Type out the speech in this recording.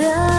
the